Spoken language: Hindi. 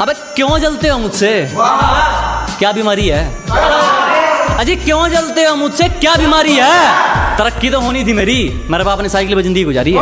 अबे क्यों जलते हो मुझसे? क्या बीमारी है? अजी, क्यों जलते हो मुझसे? क्या बीमारी है? तरक्की तो होनी थी मेरी। मेरे बाप ने साइकिल पर ज़िंदगी गुजारी है।